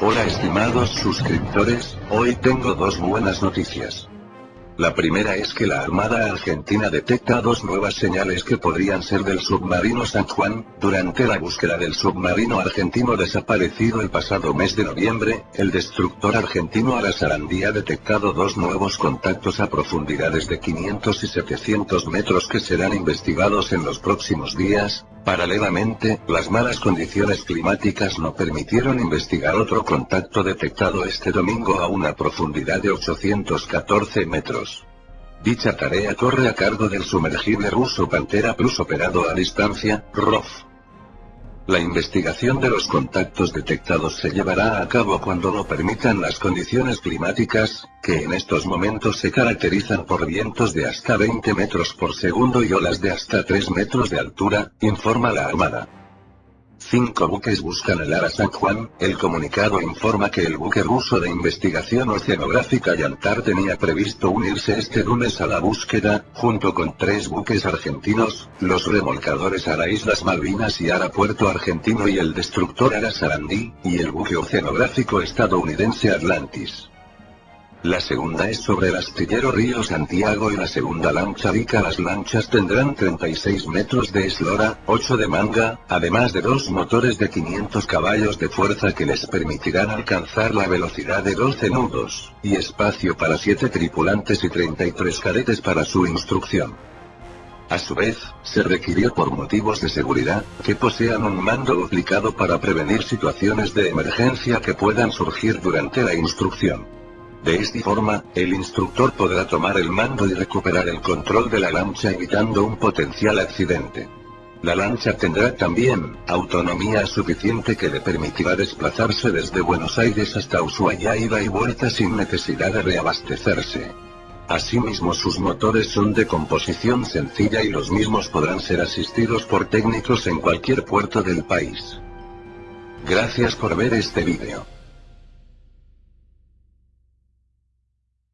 Hola estimados suscriptores, hoy tengo dos buenas noticias. La primera es que la Armada Argentina detecta dos nuevas señales que podrían ser del submarino San Juan, durante la búsqueda del submarino argentino desaparecido el pasado mes de noviembre, el destructor argentino Arasarandí ha detectado dos nuevos contactos a profundidades de 500 y 700 metros que serán investigados en los próximos días, Paralelamente, las malas condiciones climáticas no permitieron investigar otro contacto detectado este domingo a una profundidad de 814 metros. Dicha tarea corre a cargo del sumergible ruso Pantera Plus operado a distancia, ROF. La investigación de los contactos detectados se llevará a cabo cuando lo permitan las condiciones climáticas, que en estos momentos se caracterizan por vientos de hasta 20 metros por segundo y olas de hasta 3 metros de altura, informa la Armada. Cinco buques buscan el Ara San Juan, el comunicado informa que el buque ruso de investigación oceanográfica Yantar tenía previsto unirse este lunes a la búsqueda, junto con tres buques argentinos, los remolcadores Ara Islas Malvinas y Ara Puerto Argentino y el destructor Ara Sarandí, y el buque oceanográfico estadounidense Atlantis. La segunda es sobre el astillero Río Santiago y la segunda lancha Vica. Las lanchas tendrán 36 metros de eslora, 8 de manga, además de dos motores de 500 caballos de fuerza que les permitirán alcanzar la velocidad de 12 nudos, y espacio para 7 tripulantes y 33 cadetes para su instrucción. A su vez, se requirió por motivos de seguridad, que posean un mando duplicado para prevenir situaciones de emergencia que puedan surgir durante la instrucción. De esta forma, el instructor podrá tomar el mando y recuperar el control de la lancha evitando un potencial accidente. La lancha tendrá también, autonomía suficiente que le permitirá desplazarse desde Buenos Aires hasta Ushuaia ida y vuelta sin necesidad de reabastecerse. Asimismo sus motores son de composición sencilla y los mismos podrán ser asistidos por técnicos en cualquier puerto del país. Gracias por ver este vídeo.